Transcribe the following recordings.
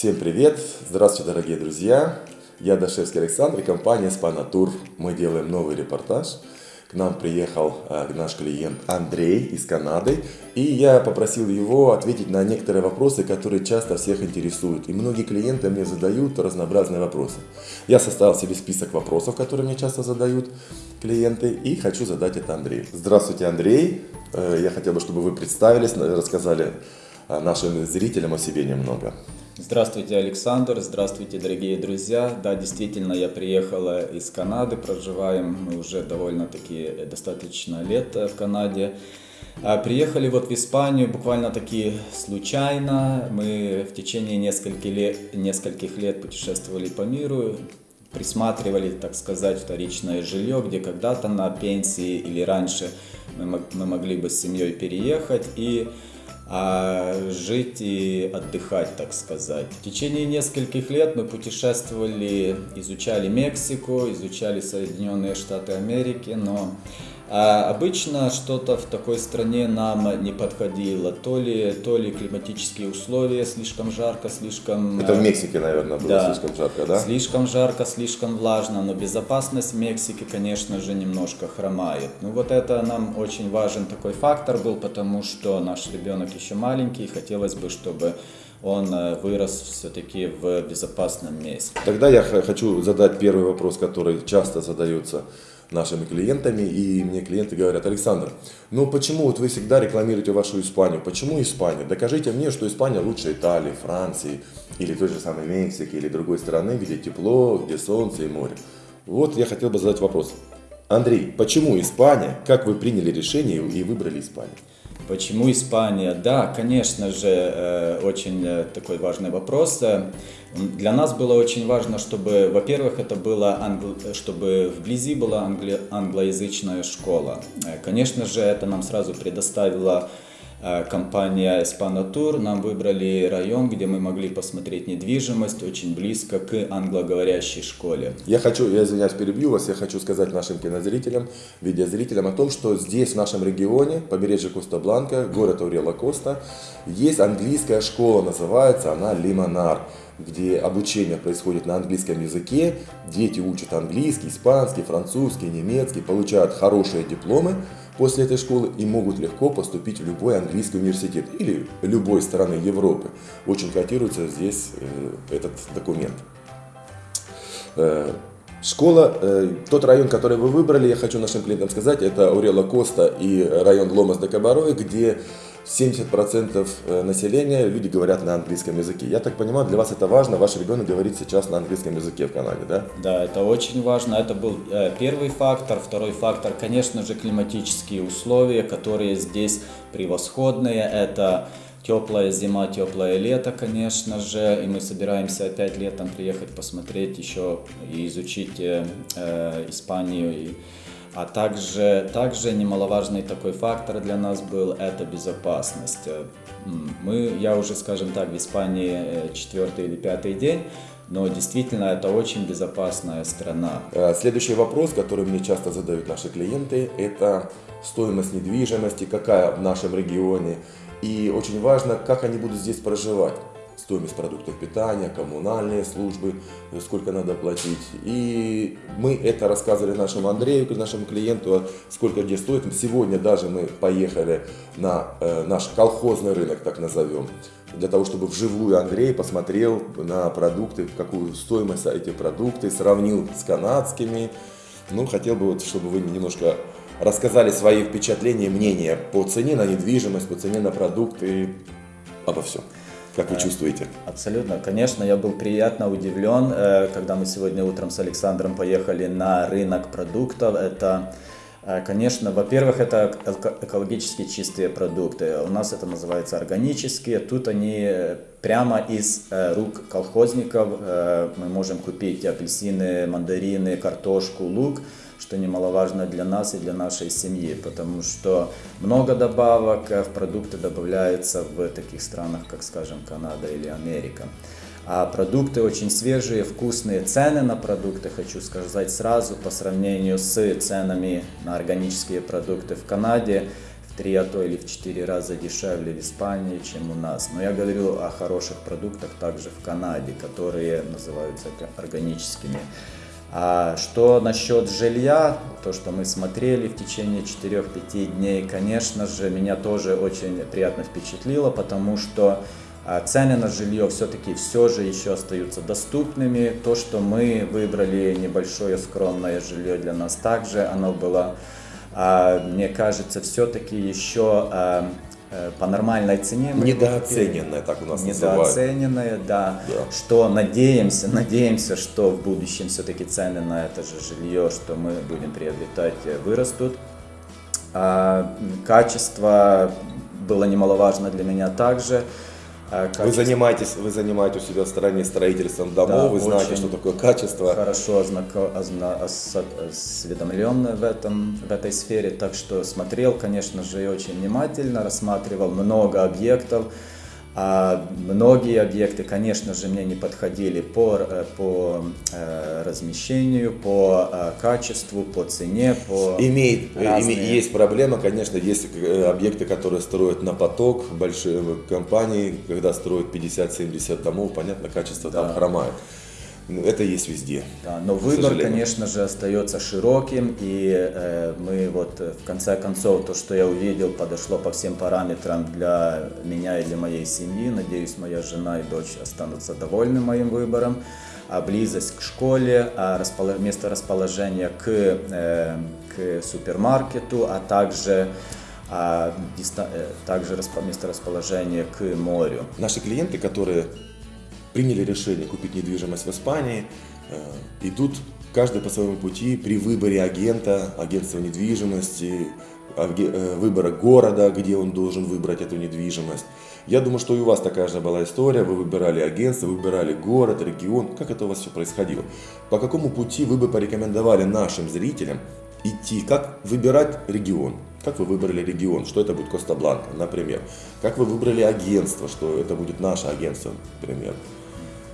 Всем привет! Здравствуйте, дорогие друзья! Я Дашевский Александр и компания Спанатур. Мы делаем новый репортаж. К нам приехал э, наш клиент Андрей из Канады. И я попросил его ответить на некоторые вопросы, которые часто всех интересуют. И многие клиенты мне задают разнообразные вопросы. Я составил себе список вопросов, которые мне часто задают клиенты. И хочу задать это Андрею. Здравствуйте, Андрей! Э, я хотел бы, чтобы вы представились, рассказали э, нашим зрителям о себе немного. Здравствуйте, Александр, здравствуйте, дорогие друзья. Да, действительно, я приехала из Канады, проживаем мы уже довольно-таки э, достаточно лет в Канаде. А приехали вот в Испанию буквально-таки случайно. Мы в течение нескольких лет, нескольких лет путешествовали по миру, присматривали, так сказать, вторичное жилье, где когда-то на пенсии или раньше мы, мы могли бы с семьей переехать. И а жить и отдыхать, так сказать. В течение нескольких лет мы путешествовали, изучали Мексику, изучали Соединенные Штаты Америки, но а обычно что-то в такой стране нам не подходило. То ли, то ли климатические условия слишком жарко, слишком... Это в Мексике, наверное, было да, слишком жарко, да? Слишком жарко, слишком влажно, но безопасность Мексики, конечно же, немножко хромает. Ну вот это нам очень важен такой фактор был, потому что наш ребенок еще маленький, и хотелось бы, чтобы он э, вырос все-таки в безопасном месте. Тогда я хочу задать первый вопрос, который часто задается нашими клиентами, и мне клиенты говорят, Александр, ну почему вот вы всегда рекламируете вашу Испанию? Почему Испания? Докажите мне, что Испания лучше Италии, Франции, или той же самой Мексики, или другой страны, где тепло, где солнце и море. Вот я хотел бы задать вопрос. Андрей, почему Испания? Как вы приняли решение и выбрали Испанию? Почему Испания? Да, конечно же, э, очень э, такой важный вопрос. Для нас было очень важно, чтобы, во-первых, это было, англ... чтобы вблизи была англи... англоязычная школа. Э, конечно же, это нам сразу предоставило Э, компания Espanotour. Нам выбрали район, где мы могли посмотреть недвижимость очень близко к англоговорящей школе. Я хочу, я извиняюсь, перебью вас, я хочу сказать нашим кинозрителям, видеозрителям о том, что здесь, в нашем регионе, побережье Коста-Бланка, город Аурела-Коста, есть английская школа, называется она Лимонар где обучение происходит на английском языке, дети учат английский, испанский, французский, немецкий, получают хорошие дипломы, после этой школы и могут легко поступить в любой английский университет или любой страны Европы. Очень котируется здесь э, этот документ. Э, школа, э, тот район, который вы выбрали, я хочу нашим клиентам сказать, это Урела Коста и район Ломас де Кабарой, где 70% э, населения люди говорят на английском языке. Я так понимаю, для вас это важно, ваш ребенок говорит сейчас на английском языке в Канаде, да? Да, это очень важно. Это был э, первый фактор. Второй фактор, конечно же, климатические условия, которые здесь превосходные. Это теплая зима, теплое лето, конечно же, и мы собираемся опять летом приехать посмотреть еще и изучить э, э Испанию и а также, также немаловажный такой фактор для нас был это безопасность. Мы, я уже, скажем так, в Испании э, четвертый или пятый день, но действительно это очень безопасная страна. Э, следующий вопрос, который мне часто задают наши клиенты, это стоимость недвижимости, какая в нашем регионе. И очень важно, как они будут здесь проживать стоимость продуктов питания, коммунальные службы, сколько надо платить. И мы это рассказывали нашему Андрею, нашему клиенту, сколько где стоит. Сегодня даже мы поехали на э, наш колхозный рынок, так назовем, для того, чтобы вживую Андрей посмотрел на продукты, какую стоимость эти продукты, сравнил с канадскими. Ну, хотел бы, вот, чтобы вы немножко рассказали свои впечатления, мнения по цене на недвижимость, по цене на продукты, обо всем. Как вы чувствуете? Абсолютно. Конечно, я был приятно удивлен, э, когда мы сегодня утром с Александром поехали на рынок продуктов. Это э, Конечно, во-первых, это экологически чистые продукты. У нас это называется органические. Тут они э, прямо из рук колхозников. Мы можем купить апельсины, мандарины, картошку, лук что немаловажно для нас и для нашей семьи, потому что много добавок в продукты добавляется в таких странах, как, скажем, Канада или Америка. А продукты очень свежие, вкусные. Цены на продукты, хочу сказать сразу, по сравнению с ценами на органические продукты в Канаде, в три, а то или в четыре раза дешевле в Испании, чем у нас. Но я говорю о хороших продуктах также в Канаде, которые называются органическими. А что насчет жилья, то, что мы смотрели в течение 4-5 дней, конечно же, меня тоже очень приятно впечатлило, потому что а, цены на жилье все-таки все же еще остаются доступными. То, что мы выбрали небольшое скромное жилье для нас также, оно было, а, мне кажется, все-таки еще а, по нормальной цене. Недооцененное, так у нас Недооцененное, да. да. Что надеемся, надеемся, что в будущем все-таки цены на это же жилье, что мы будем приобретать, э, вырастут. А, качество было немаловажно для меня также. А, качество. Вы занимаетесь, вы занимаетесь у себя в стороне строительством домов, да, вы знаете, что такое качество. Хорошо осведомлен в, этом, в этой сфере, так что смотрел, конечно же, и очень внимательно, рассматривал много объектов. А многие объекты, конечно же, мне не подходили по, э, по э, размещению, по э, качеству, по цене, по Имеет, разные... Есть проблема, конечно, есть объекты, которые строят на поток, большие компании, когда строят 50-70 домов, понятно, качество да. там хромает. Ну, это есть везде. Да, но выбор, конечно же, остается широким, и э, мы вот э, в конце концов то, что я увидел, подошло по всем параметрам для меня и для моей семьи. Надеюсь, моя жена и дочь останутся довольны моим выбором. А близость к школе, а располож... место расположения к, э, к супермаркету, а также а, диста... Э, также место расположения к морю. Наши клиенты, которые приняли решение купить недвижимость в Испании, э, идут каждый по своему пути при выборе агента, агентства недвижимости, э, выбора города, где он должен выбрать эту недвижимость. Я думаю, что и у вас такая же была история. Вы выбирали агентство, выбирали город, регион. Как это у вас все происходило? По какому пути вы бы порекомендовали нашим зрителям идти? Как выбирать регион? Как вы выбрали регион, что это будет Коста-Бланка, например? Как вы выбрали агентство, что это будет наше агентство, например?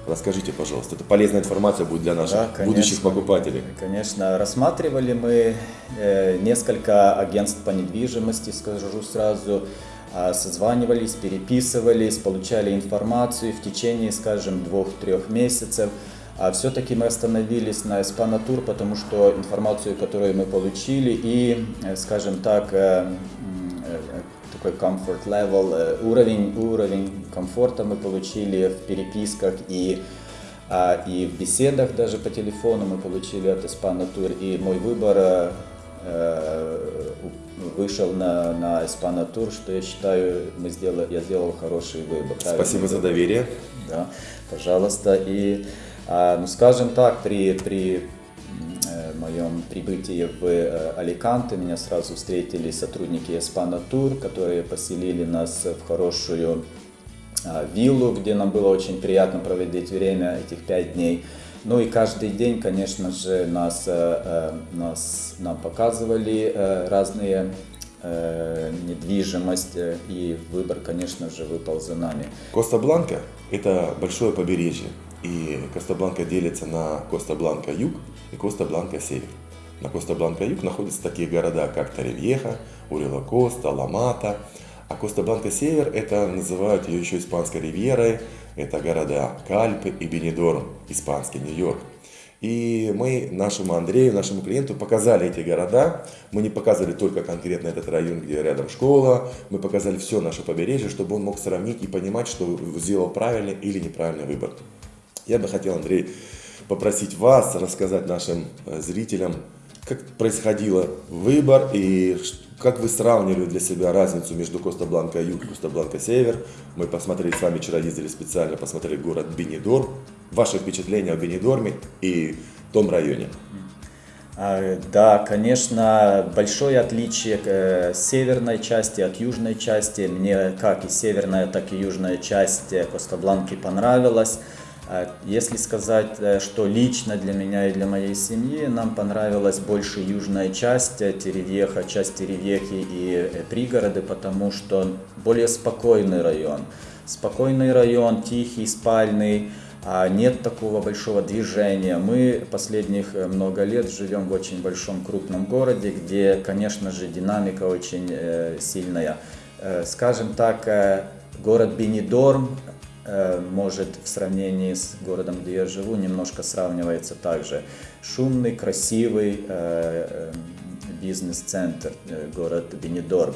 Расскажите, пожалуйста, это полезная информация будет для наших да, конечно, будущих покупателей. Конечно, рассматривали мы э, несколько агентств по недвижимости, скажу сразу, э, созванивались, переписывались, получали информацию в течение, скажем, двух-трех месяцев. А все-таки мы остановились на Эспанатур, потому что информацию, которую мы получили, и, э, скажем так, э, такой comfort level, уровень, уровень комфорта мы получили в переписках и, а, и в беседах даже по телефону мы получили от Эспанатур. И мой выбор вышел на, на Эспанатур, что я считаю, мы сделали, я сделал хороший выбор. Спасибо за доверие. Да, пожалуйста. И а, ну, скажем так, при, при э, моем прибытии в э, Аликанте меня сразу встретили сотрудники Эспана Тур, которые поселили нас в хорошую а, виллу, где нам было очень приятно проводить время этих пять дней. Ну и каждый день, конечно же, нас, э, нас, нам показывали разные недвижимость и выбор, конечно же, выпал за нами. Коста-Бланка – это большое побережье. И Коста-Бланка делится на Коста-Бланка-Юг и Коста-Бланка-Север. На Коста-Бланка-Юг находятся такие города, как Торревьеха, Ориуэла-Коста, Ла-Мата. А Коста-Бланка-Север, это называют ее еще испанской ривьерой. Это города Кальпе и Бенидорм, испанский Нью-Йорк. И мы нашему Андрею, нашему клиенту показали эти города. Мы не показывали только конкретно этот район, где рядом школа. Мы показали все наше побережье, чтобы он мог сравнить и понимать, что сделал правильный или неправильный выбор. Я бы хотел, Андрей, попросить вас рассказать нашим э, зрителям, как происходил выбор и как вы сравнивали для себя разницу между Коста-Бланка Юг и Коста-Бланка Север. Мы посмотрели с вами, вчера ездили специально, посмотрели город Бенедор. Ваши впечатления о Бенедорме и том районе? А, да, конечно, большое отличие э, северной части от южной части. Мне как и северная, так и южная часть Коста-Бланки понравилась. А если сказать, э, что лично для меня и для моей семьи, нам понравилась больше южная часть э, Теревьеха, часть Теревьехи и э, пригороды, потому что более спокойный район. Спокойный район, тихий, спальный, а нет такого большого движения. Мы последних много лет живем в очень большом крупном городе, где, конечно же, динамика очень сильная. Скажем так, город Бенидорм может в сравнении с городом, где я живу, немножко сравнивается также. Шумный, красивый э, э, бизнес-центр, э, город Бенидорм.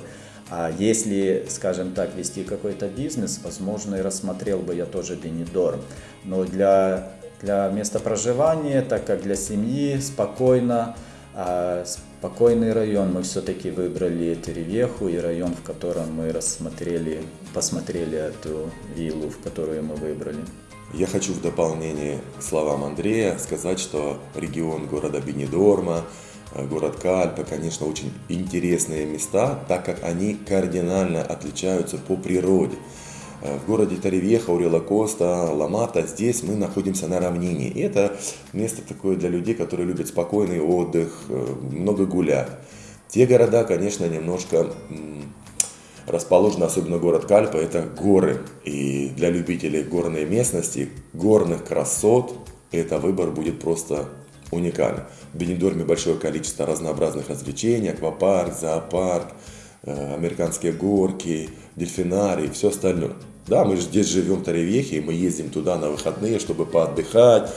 А если, скажем так, вести какой-то бизнес, возможно, и рассмотрел бы я тоже Бенидорм. Но для, для места проживания, так как для семьи, спокойно, а спокойный район, мы все-таки выбрали Теревеху и район, в котором мы рассмотрели, посмотрели эту виллу, в которую мы выбрали. Я хочу в дополнение к словам Андрея сказать, что регион города Бенидорма, Э, город Кальпа, конечно, очень интересные места, так как они кардинально отличаются по природе. Э, в городе Таревеха, Урела Коста, Ламата, здесь мы находимся на равнине. И это место такое для людей, которые любят спокойный отдых, э, много гулять. Те города, конечно, немножко расположены, особенно город Кальпа, это горы. И для любителей горной местности, горных красот, это выбор будет просто уникальны. В Бенедорме большое количество разнообразных развлечений, аквапарк, зоопарк, американские горки, дельфинарий, все остальное. Да, мы здесь живем в Таревехе, и мы ездим туда на выходные, чтобы поотдыхать,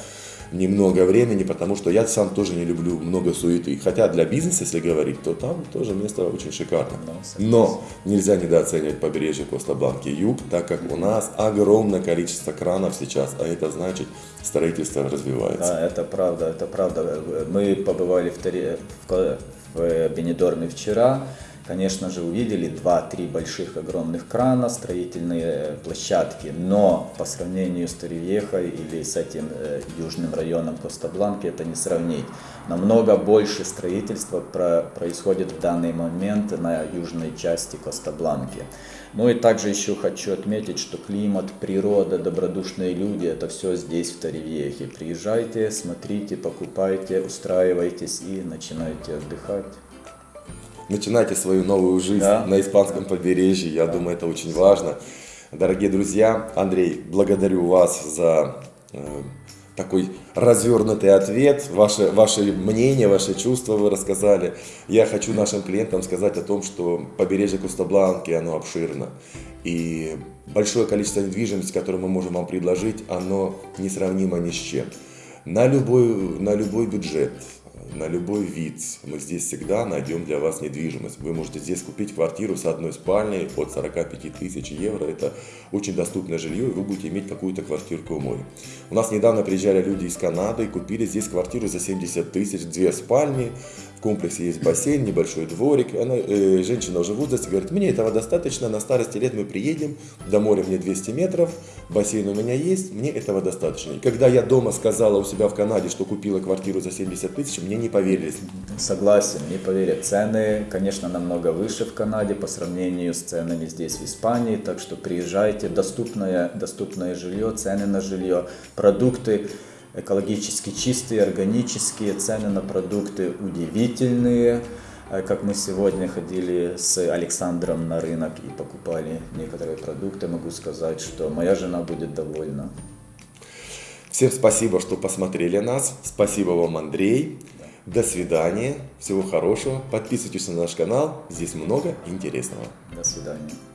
немного времени, потому что я сам тоже не люблю много суеты. Хотя для бизнеса, если говорить, то там тоже место очень шикарное. Но нельзя недооценивать побережье Коста-Бланки юг, так как у нас огромное количество кранов сейчас, а это значит строительство развивается. Да, это правда, это правда. Мы побывали в, Таре, в Бенедорме вчера, конечно же, увидели 2-3 больших огромных крана, строительные площадки, но по сравнению с Торевехой или с этим э, южным районом Коста-Бланки это не сравнить. Намного больше строительства про, происходит в данный момент на южной части Коста-Бланки. Ну и также еще хочу отметить, что климат, природа, добродушные люди, это все здесь, в Торевехе. Приезжайте, смотрите, покупайте, устраивайтесь и начинайте отдыхать начинайте свою новую жизнь да. на испанском побережье. Я да. думаю, это очень важно. Дорогие друзья, Андрей, благодарю вас за э, такой развернутый ответ, ваше, ваше мнение, ваши чувства вы рассказали. Я хочу нашим клиентам сказать о том, что побережье Куста-Бланки, оно обширно. И большое количество недвижимости, которое мы можем вам предложить, оно несравнимо ни с чем. На любой, на любой бюджет, на любой вид. Мы здесь всегда найдем для вас недвижимость. Вы можете здесь купить квартиру с одной спальней от 45 тысяч евро. Это очень доступное жилье, и вы будете иметь какую-то квартирку у моря. У нас недавно приезжали люди из Канады и купили здесь квартиру за 70 тысяч, две спальни, комплексе есть бассейн, небольшой дворик. Она, э, женщина уже в возрасте говорит, мне этого достаточно, на старости лет мы приедем, до моря мне 200 метров, бассейн у меня есть, мне этого достаточно. И когда я дома сказала у себя в Канаде, что купила квартиру за 70 тысяч, мне не поверили. Согласен, не поверят. Цены, конечно, намного выше в Канаде по сравнению с ценами здесь в Испании, так что приезжайте, доступное, доступное жилье, цены на жилье, продукты экологически чистые, органические, цены на продукты удивительные. Э, как мы сегодня ходили с Александром на рынок и покупали некоторые продукты, могу сказать, что моя жена будет довольна. Всем спасибо, что посмотрели нас. Спасибо вам, Андрей. До свидания. Всего хорошего. Подписывайтесь на наш канал. Здесь много интересного. До свидания.